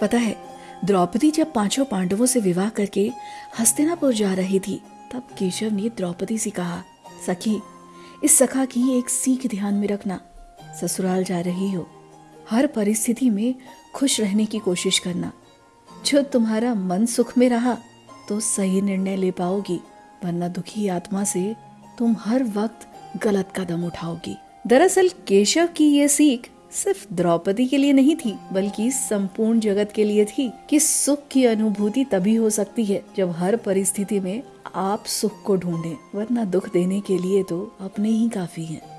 पता है, द्रौपदी जब पाँचों पांडवों से विवाह करके हस्तिनापुर जा रही थी, तब केशव ने द्रौपदी से कहा, सखी, इस सखा की एक सीख ध्यान में रखना। ससुराल जा रही हो। हर परिस्थिति में खुश रहने की कोशिश करना। जो तुम्हारा मन सुख में रहा तो सही निर्णय ले पाओगी, वरना दुखी आत्मा से तुम हर वक्त गलत कदम उठाओगी। दरअसल, केशव की ये सीख सिर्फ़ द्रौपदी के लिए नहीं थी, बल्कि संपूर्ण जगत के लिए थी कि सुख की अनुभूति तभी हो सकती है जब हर परिस्थिति में आप सुख को ढूंढें, वरना दुख देने के लिए तो अपने ही काफ़ी हैं।